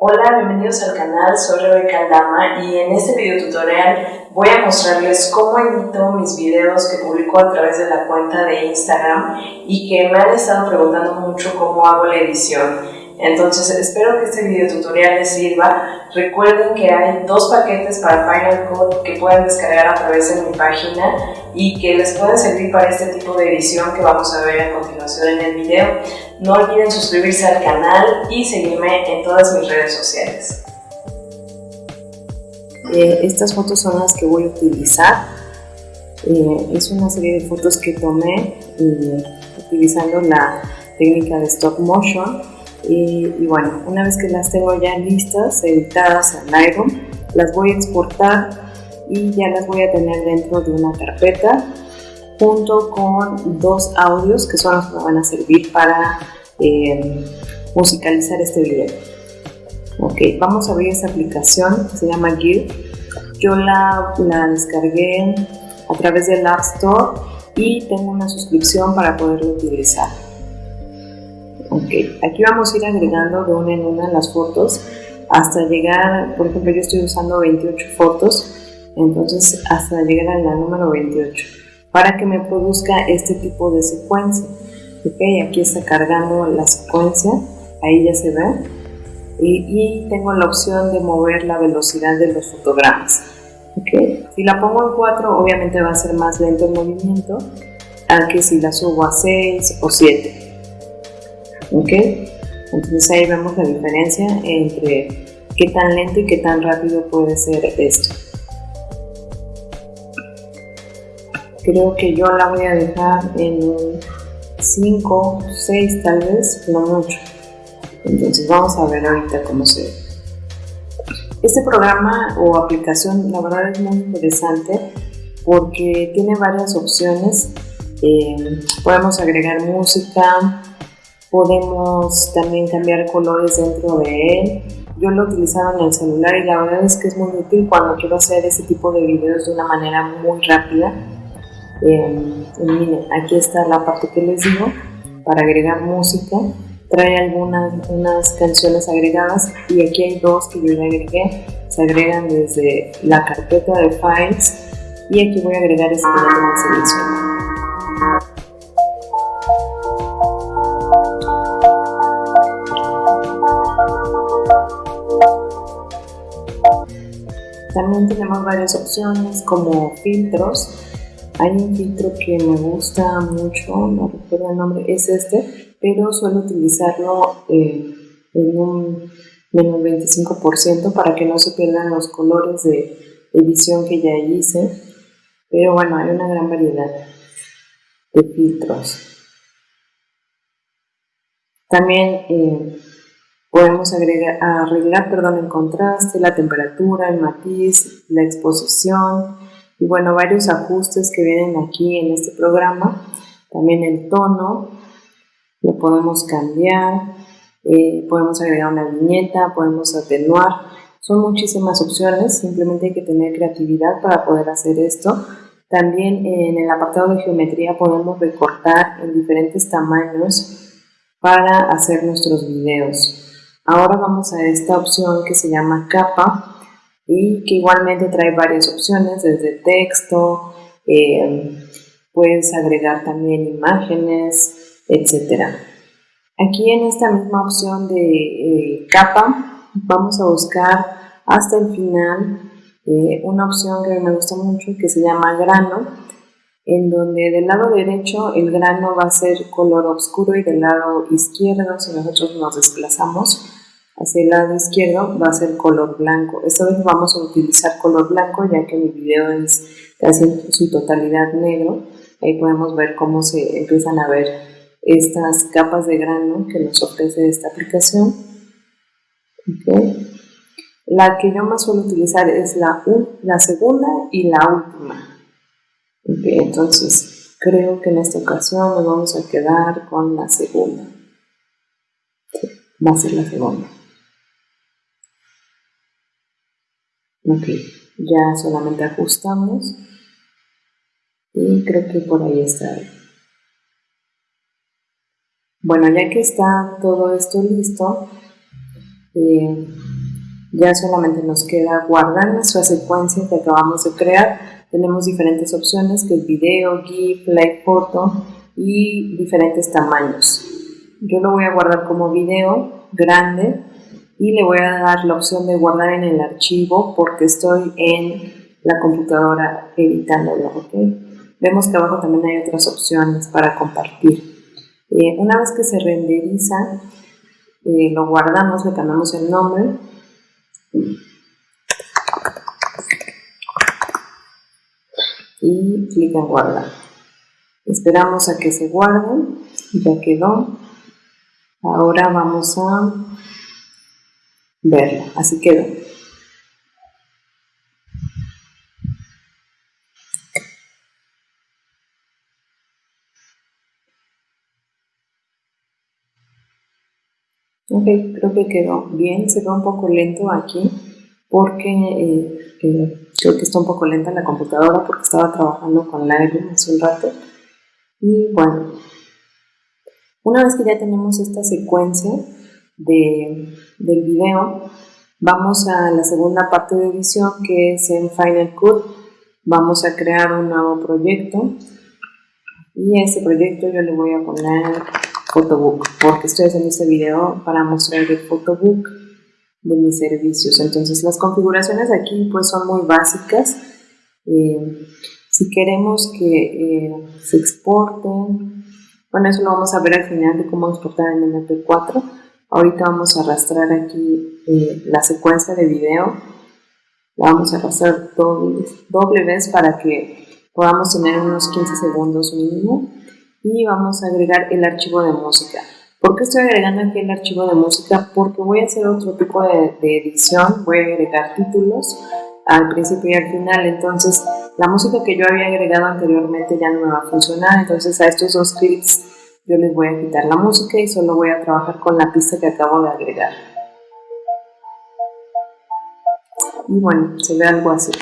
Hola, bienvenidos al canal, soy Rebeca Aldama y en este video tutorial voy a mostrarles cómo edito mis videos que publico a través de la cuenta de Instagram y que me han estado preguntando mucho cómo hago la edición. Entonces espero que este video tutorial les sirva. Recuerden que hay dos paquetes para Final Cut que pueden descargar a través de mi página y que les pueden servir para este tipo de edición que vamos a ver a continuación en el video. No olviden suscribirse al canal y seguirme en todas mis redes sociales. Eh, estas fotos son las que voy a utilizar. Eh, es una serie de fotos que tomé eh, utilizando la técnica de stop motion y, bueno, una vez que las tengo ya listas, editadas en Lightroom, las voy a exportar y ya las voy a tener dentro de una carpeta junto con dos audios que son los que me van a servir para eh, musicalizar este video. Ok, vamos a abrir esta aplicación que se llama Gear. Yo la, la descargué a través del App Store y tengo una suscripción para poderla utilizar. Ok, aquí vamos a ir agregando de una en una las fotos hasta llegar, por ejemplo yo estoy usando 28 fotos, entonces hasta llegar a la número 28 para que me produzca este tipo de secuencia. Ok, aquí está cargando la secuencia, ahí ya se ve. Y, tengo la opción de mover la velocidad de los fotogramas. Okay. Si la pongo en 4, obviamente va a ser más lento el movimiento, que si la subo a 6 o 7. ¿ok? Entonces ahí vemos la diferencia entre qué tan lento y qué tan rápido puede ser esto. Creo que yo la voy a dejar en 5, 6 tal vez, no mucho. Entonces vamos a ver ahorita cómo se ve. Este programa o aplicación la verdad es muy interesante porque tiene varias opciones. Eh, podemos agregar música, Podemos también cambiar colores dentro de él. Yo lo utilizaba en el celular y la verdad es que es muy útil cuando quiero hacer este tipo de videos de una manera muy rápida. Eh, miren, aquí está la parte que les digo para agregar música. Trae algunas unas canciones agregadas y aquí hay dos que yo ya agregué. Se agregan desde la carpeta de files y aquí voy a agregar este que ya seleccionado. También tenemos varias opciones como filtros. Hay un filtro que me gusta mucho, no recuerdo el nombre, es este, pero suelo utilizarlo eh, en un menos 25% para que no se pierdan los colores de edición que ya hice. Pero bueno, hay una gran variedad de filtros. También eh, Podemos agregar, arreglar perdón, el contraste, la temperatura, el matiz, la exposición y bueno, varios ajustes que vienen aquí en este programa. También el tono, lo podemos cambiar, eh, podemos agregar una viñeta, podemos atenuar. Son muchísimas opciones, simplemente hay que tener creatividad para poder hacer esto. También en el apartado de geometría podemos recortar en diferentes tamaños para hacer nuestros videos. Ahora vamos a esta opción que se llama capa y que igualmente trae varias opciones desde texto, eh, puedes agregar también imágenes, etc. Aquí en esta misma opción de eh, capa vamos a buscar hasta el final eh, una opción que me gusta mucho que se llama grano en donde del lado derecho el grano va a ser color oscuro y del lado izquierdo si nosotros nos desplazamos hacia el lado izquierdo va a ser color blanco. Esta vez vamos a utilizar color blanco ya que mi video es casi en su totalidad negro. Ahí podemos ver cómo se empiezan a ver estas capas de grano que nos ofrece esta aplicación. La que yo más suelo utilizar es la, la segunda y la última. entonces creo que en esta ocasión nos vamos a quedar con la segunda. va a ser la segunda. Ok, ya solamente ajustamos y creo que por ahí está. Bueno, ya que está todo esto listo, eh, ya solamente nos queda guardar nuestra secuencia que acabamos de crear. Tenemos diferentes opciones que es video, GIF, live photo y diferentes tamaños. Yo lo voy a guardar como video grande y le voy a dar la opción de guardar en el archivo porque estoy en la computadora editándolo. Vemos que abajo también hay otras opciones para compartir. Eh, una vez que se renderiza, eh, lo guardamos, le cambiamos el nombre y clic en guardar. Esperamos a que se guarde, ya quedó. Ahora vamos a verlo, así quedó. Ok, creo que quedó bien, se ve un poco lento aquí porque eh, eh, creo que está un poco lenta la computadora porque estaba trabajando con Lightroom hace un rato. Y bueno, una vez que ya tenemos esta secuencia de, del video, vamos a la segunda parte de edición que es en Final Cut. Vamos a crear un nuevo proyecto y a este proyecto yo le voy a poner Photobook, porque estoy haciendo este video para mostrar el Photobook de mis servicios. Entonces las configuraciones aquí pues son muy básicas. Eh, si queremos que eh, se exporten, bueno eso lo vamos a ver al final de cómo exportar en MP4. Ahorita vamos a arrastrar aquí eh, la secuencia de video. La vamos a arrastrar doble, doble vez para que podamos tener unos 15 segundos mínimo y vamos a agregar el archivo de música. ¿Por qué estoy agregando aquí el archivo de música? Porque voy a hacer otro tipo de, edición, voy a agregar títulos al principio y al final, entonces la música que yo había agregado anteriormente ya no me va a funcionar, entonces a estos dos clips yo les voy a quitar la música y solo voy a trabajar con la pista que acabo de agregar. Y bueno, se ve algo así.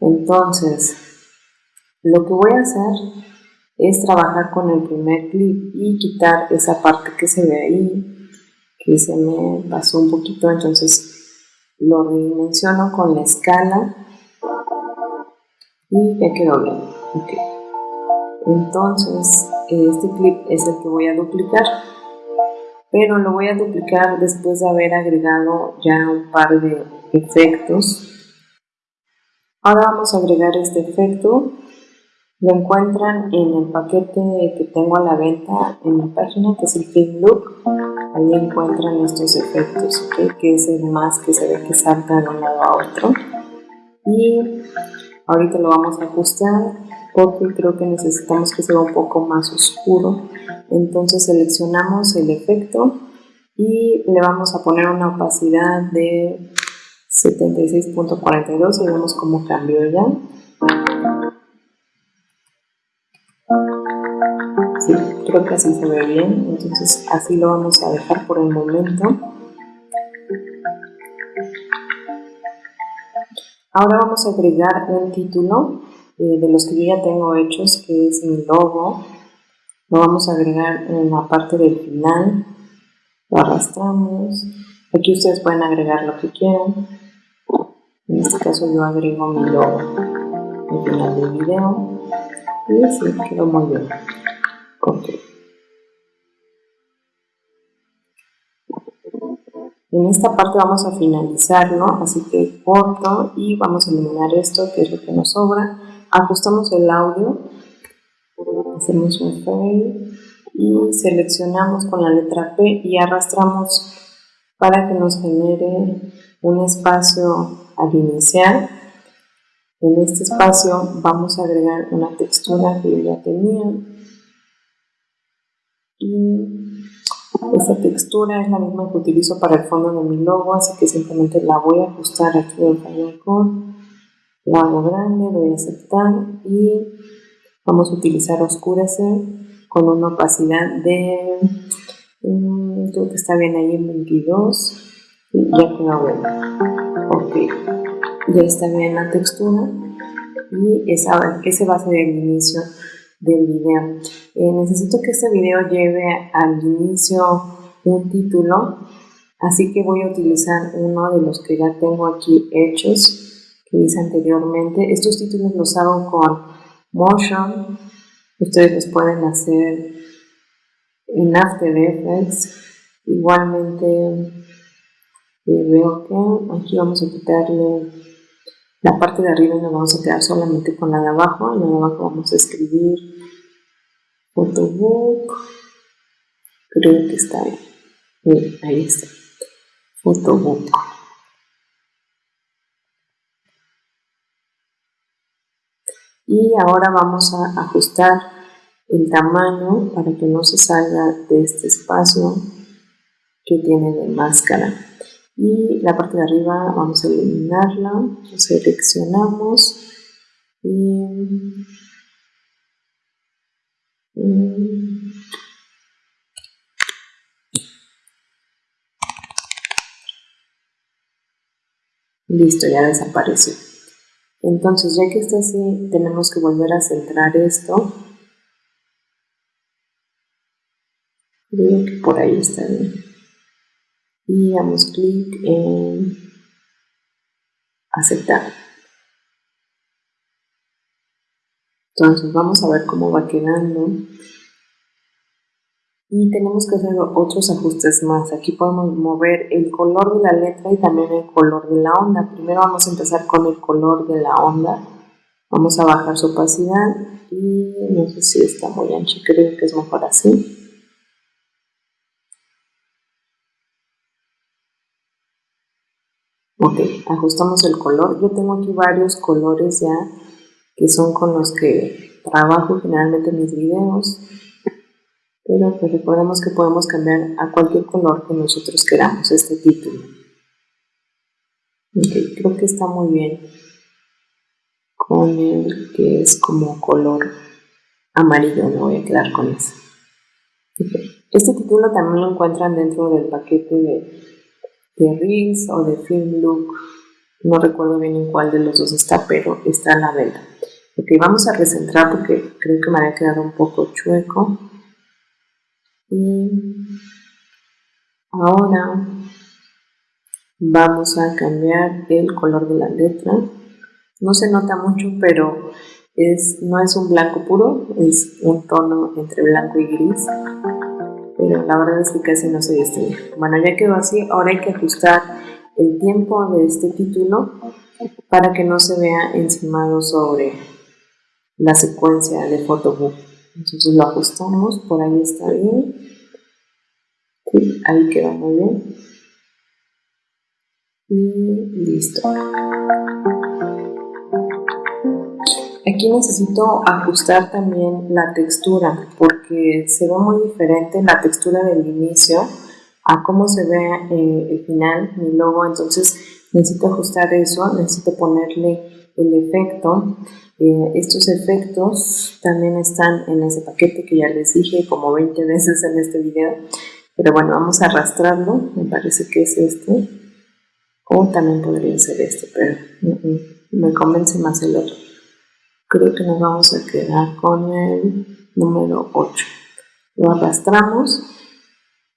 Entonces, lo que voy a hacer es trabajar con el primer clip y quitar esa parte que se ve ahí, que se me pasó un poquito, entonces lo redimensiono con la escala y ya quedó bien. Entonces este clip es el que voy a duplicar, pero lo voy a duplicar después de haber agregado ya un par de efectos. Ahora vamos a agregar este efecto lo encuentran en el paquete que tengo a la venta en mi página, que es el Film Look. Ahí encuentran estos efectos, que es el más que se ve que salta de un lado a otro. Y ahorita lo vamos a ajustar porque creo que necesitamos que sea un poco más oscuro. Entonces seleccionamos el efecto y le vamos a poner una opacidad de 76.42 y vemos cómo cambió ya. Creo que así se ve bien, entonces así lo vamos a dejar por el momento. Ahora vamos a agregar un título de los que yo ya tengo hechos, que es mi logo. Lo vamos a agregar en la parte del final. Lo arrastramos. Aquí ustedes pueden agregar lo que quieran. En este caso yo agrego mi logo al final del video. Y así quedó muy bien. En esta parte vamos a finalizarlo, así que corto y vamos a eliminar esto que es lo que nos sobra. Ajustamos el audio, hacemos un fade y seleccionamos con la letra P y arrastramos para que nos genere un espacio al iniciar en este espacio vamos a agregar una textura que yo ya tenía. Y esta textura es la misma que utilizo para el fondo de mi logo, así que simplemente la voy a ajustar aquí en Final La hago grande, doy a aceptar y vamos a utilizar oscurecer con una opacidad de, mm, creo que está bien ahí en 22 y ya quedó bien. Ok ya está bien la textura y esa, ese va a ser el inicio del video. Eh, necesito que este video lleve al inicio un título, Así que voy a utilizar uno de los que ya tengo aquí hechos, que hice anteriormente. Estos títulos los hago con Motion. Ustedes los pueden hacer en After Effects. Igualmente eh, veo que aquí vamos a quitarle la parte de arriba y nos vamos a quedar solamente con la de abajo. En la de abajo vamos a escribir Photobook. Creo que está bien. ahí está. Photobook. Y ahora vamos a ajustar el tamaño para que no se salga de este espacio que tiene de máscara y la parte de arriba vamos a eliminarla, seleccionamos y, listo, ya desapareció. Entonces, ya que está así, tenemos que volver a centrar esto. Creo que por ahí está bien y damos clic en aceptar. Entonces vamos a ver cómo va quedando y tenemos que hacer otros ajustes más. Aquí podemos mover el color de la letra y también el color de la onda. Primero vamos a empezar con el color de la onda. Vamos a bajar su opacidad y no sé si está muy ancho, creo que es mejor así. Ok, ajustamos el color. Yo tengo aquí varios colores ya que son con los que trabajo generalmente en mis videos. Pero pues recordemos que podemos cambiar a cualquier color que nosotros queramos este título. Creo que está muy bien con el que es como color amarillo, me voy a quedar con eso. Este título también lo encuentran dentro del paquete de de Reels o de Film Look. No recuerdo bien en cuál de los dos está, pero está a la venta. Ok, vamos a recentrar porque creo que me había quedado un poco chueco. Y ahora vamos a cambiar el color de la letra. No se nota mucho, pero es, no es un blanco puro, es un tono entre blanco y gris pero la verdad es que casi no se distingue. Bueno, ya quedó así, ahora hay que ajustar el tiempo de este título para que no se vea encimado sobre la secuencia de photobook. Entonces lo ajustamos, por ahí está bien. Ahí queda muy bien. Y listo. Aquí necesito ajustar también la textura porque se ve muy diferente la textura del inicio a cómo se ve eh, el final, mi logo, entonces necesito ajustar eso, necesito ponerle el efecto. Eh, estos efectos también están en ese paquete que ya les dije como 20 veces en este video, pero bueno, vamos a arrastrarlo, me parece que es este, o también podría ser este, pero mm, mm, me convence más el otro. Creo que nos vamos a quedar con el número 8 lo arrastramos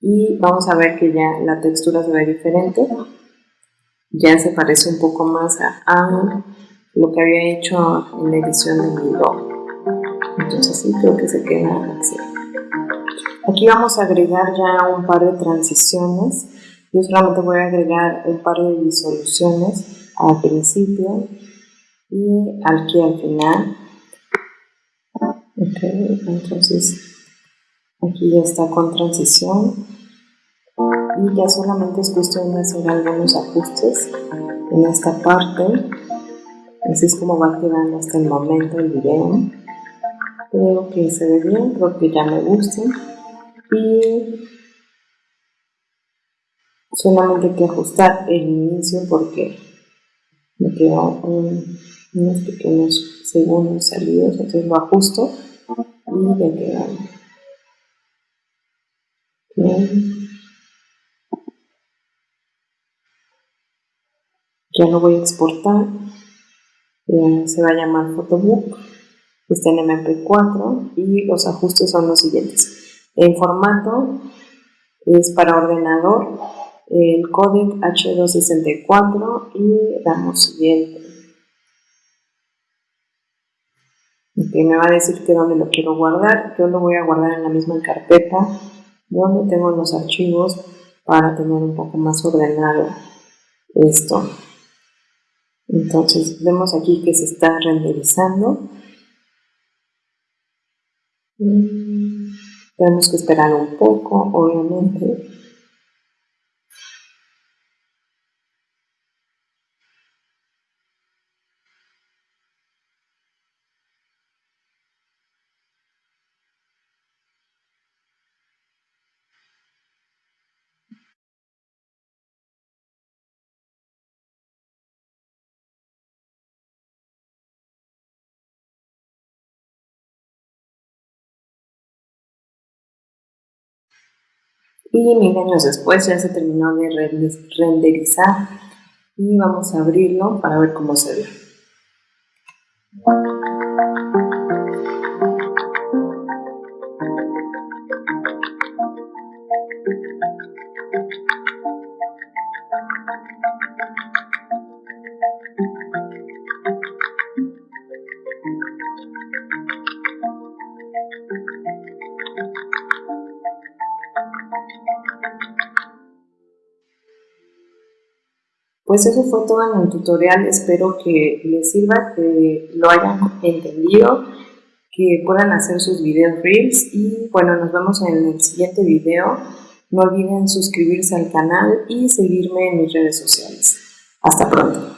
y vamos a ver que ya la textura se ve diferente. Ya se parece un poco más a, lo que había hecho en la edición de mi logo entonces sí creo que se queda así aquí vamos a agregar ya un par de transiciones. Yo solamente voy a agregar un par de disoluciones al principio y aquí al final. Ok entonces aquí ya está con transición. Y ya solamente es cuestión de hacer algunos ajustes en esta parte. Así es como va quedando hasta el momento el video. Creo que se ve bien, creo que ya me gusta y solamente hay que ajustar el inicio porque me quedó un unos pequeños segundos salidos, entonces lo ajusto y ya queda bien. Ya lo voy a exportar, se va a llamar Photobook, está en MP4 y los ajustes son los siguientes. El formato es para ordenador el código H264 y damos siguiente. me va a decir que dónde lo quiero guardar. Yo lo voy a guardar en la misma carpeta donde tengo los archivos para tener un poco más ordenado esto. Entonces vemos aquí que se está renderizando. Tenemos que esperar un poco, obviamente. Y mil años después ya se terminó de renderizar y vamos a abrirlo para ver cómo se ve. Pues eso fue todo en el tutorial, espero que les sirva, que lo hayan entendido, que puedan hacer sus videos reels y bueno, nos vemos en el siguiente video. No olviden suscribirse al canal y seguirme en mis redes sociales. Hasta pronto.